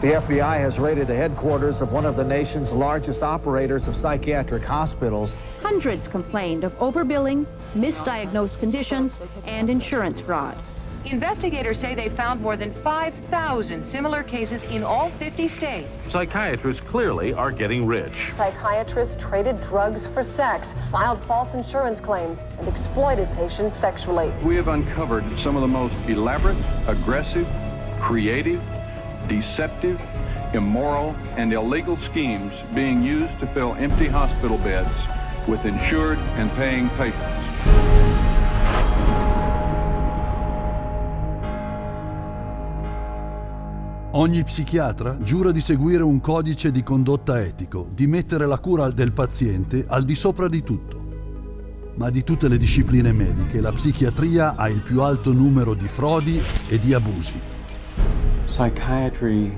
The FBI has raided the headquarters of one of the nation's largest operators of psychiatric hospitals. Hundreds complained of overbilling, misdiagnosed conditions, and insurance fraud. Investigators say they found more than 5,000 similar cases in all 50 states. Psychiatrists clearly are getting rich. Psychiatrists traded drugs for sex, filed false insurance claims, and exploited patients sexually. We have uncovered some of the most elaborate, aggressive, creative, deceptive, immoral, and illegal schemes being used to fill empty hospital beds with insured and paying patients. Ogni psichiatra giura di seguire un codice di condotta etico, di mettere la cura del paziente al di sopra di tutto. Ma di tutte le discipline mediche, la psichiatria ha il più alto numero di frodi e di abusi. Psychiatry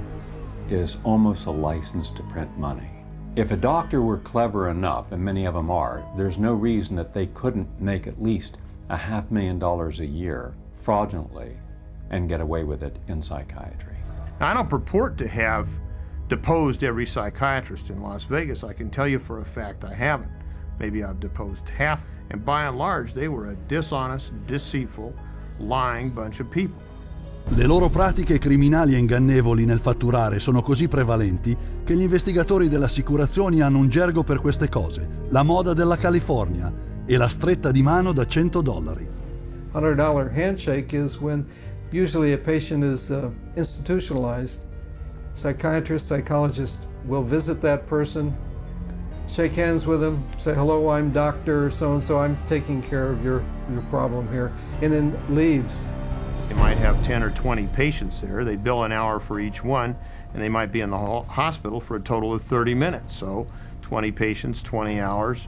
is almost a license to print money. If a doctor were clever enough, and many of them are, there's no reason that they couldn't make at least a half million dollars a year fraudulently and get away with it in psychiatry. I don't purport to have deposed every psychiatrist in Las Vegas. I can tell you for a fact I haven't. Maybe I've deposed half. And by and large, they were a dishonest, deceitful, lying bunch of people. Le loro pratiche criminali e ingannevoli nel fatturare sono così prevalenti che gli investigatori delle assicurazioni hanno un gergo per queste cose, la moda della California e la stretta di mano da 100 dollari. $100 handshake is when Usually a patient is uh, institutionalized. Psychiatrist, psychologist will visit that person, shake hands with them, say, hello, I'm Dr. So-and-so, I'm taking care of your, your problem here, and then leaves. They might have 10 or 20 patients there. They bill an hour for each one, and they might be in the hospital for a total of 30 minutes. So 20 patients, 20 hours,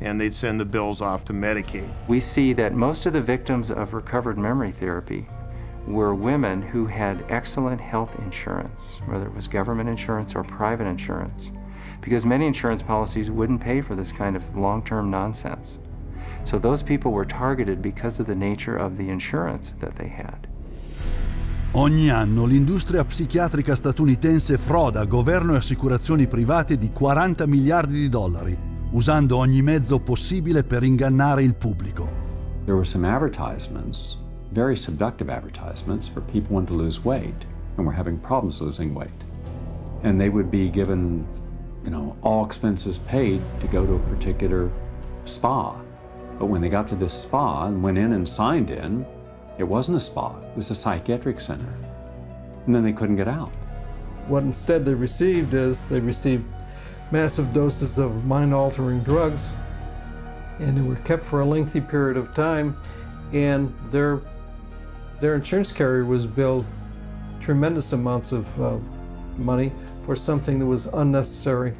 and they'd send the bills off to Medicaid. We see that most of the victims of recovered memory therapy were women who had excellent health insurance, whether it was government insurance or private insurance, because many insurance policies wouldn't pay for this kind of long-term nonsense. So those people were targeted because of the nature of the insurance that they had. Ogni anno l'industria psichiatrica statunitense froda governo e assicurazioni private di 40 miliardi di dollari, usando ogni mezzo possibile per ingannare il pubblico. There were some advertisements very seductive advertisements for people wanting to lose weight and were having problems losing weight. And they would be given, you know, all expenses paid to go to a particular spa. But when they got to this spa and went in and signed in, it wasn't a spa, it was a psychiatric center. And then they couldn't get out. What instead they received is they received massive doses of mind-altering drugs and they were kept for a lengthy period of time and their their insurance carrier was billed tremendous amounts of uh, money for something that was unnecessary.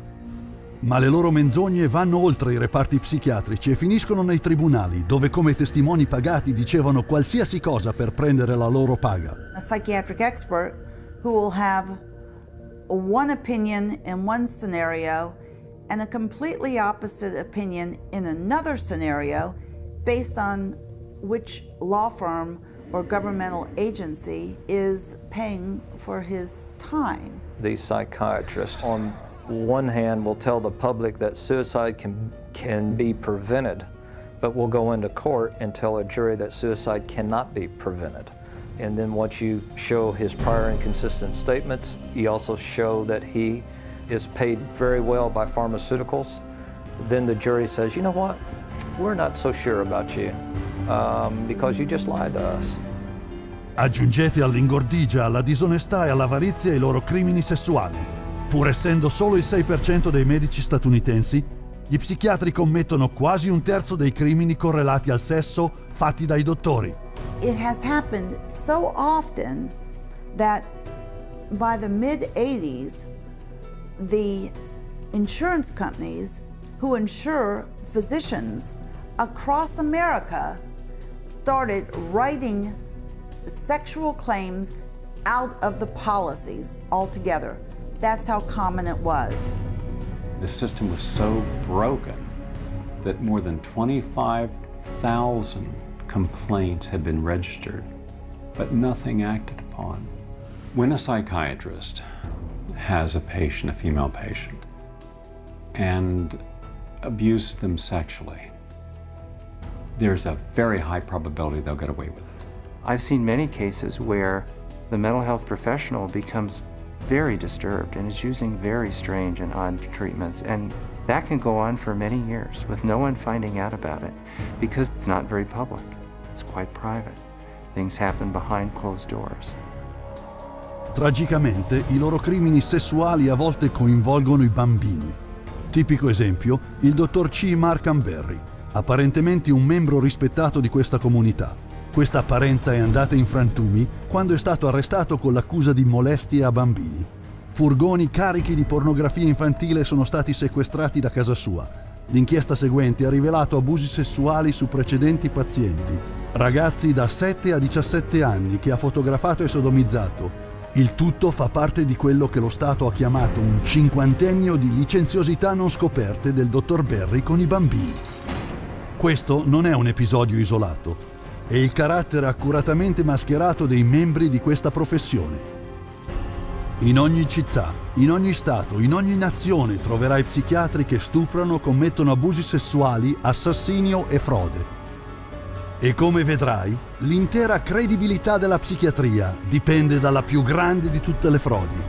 Ma le loro menzogne vanno oltre i reparti psichiatrici e finiscono nei tribunali, dove come testimoni pagati dicevano qualsiasi cosa per prendere la loro paga. A psychiatric expert who will have one opinion in one scenario and a completely opposite opinion in another scenario based on which law firm or governmental agency is paying for his time. These psychiatrists, on one hand, will tell the public that suicide can, can be prevented, but will go into court and tell a jury that suicide cannot be prevented. And then once you show his prior inconsistent statements, you also show that he is paid very well by pharmaceuticals, then the jury says, you know what, we're not so sure about you um, because you just lied to us. Aggiungete all'ingordigia, alla disonestà e all'avarizia i loro crimini sessuali. Pur essendo solo il 6% dei medici statunitensi, gli psichiatri commettono quasi un terzo dei crimini correlati al sesso fatti dai dottori. It has happened so often that by the mid 80s, the insurance companies who insure physicians across America started writing sexual claims out of the policies altogether. That's how common it was. The system was so broken that more than 25,000 complaints had been registered, but nothing acted upon. When a psychiatrist has a patient, a female patient, and abused them sexually, there's a very high probability they'll get away with it. I've seen many cases where the mental health professional becomes very disturbed and is using very strange and odd treatments. And that can go on for many years with no one finding out about it because it's not very public. It's quite private. Things happen behind closed doors. Tragicamente, i loro crimini sessuali a volte coinvolgono i bambini. Tipico esempio, il dottor C. Markham Berry, apparentemente un membro rispettato di questa comunità. Questa apparenza è andata in frantumi quando è stato arrestato con l'accusa di molestie a bambini. Furgoni carichi di pornografia infantile sono stati sequestrati da casa sua. L'inchiesta seguente ha rivelato abusi sessuali su precedenti pazienti, ragazzi da 7 a 17 anni che ha fotografato e sodomizzato. Il tutto fa parte di quello che lo Stato ha chiamato un cinquantennio di licenziosità non scoperte del dottor Berry con i bambini. Questo non è un episodio isolato, è il carattere accuratamente mascherato dei membri di questa professione. In ogni città, in ogni stato, in ogni nazione troverai psichiatri che stuprano, commettono abusi sessuali, assassinio e frode. E come vedrai, l'intera credibilità della psichiatria dipende dalla più grande di tutte le frodi,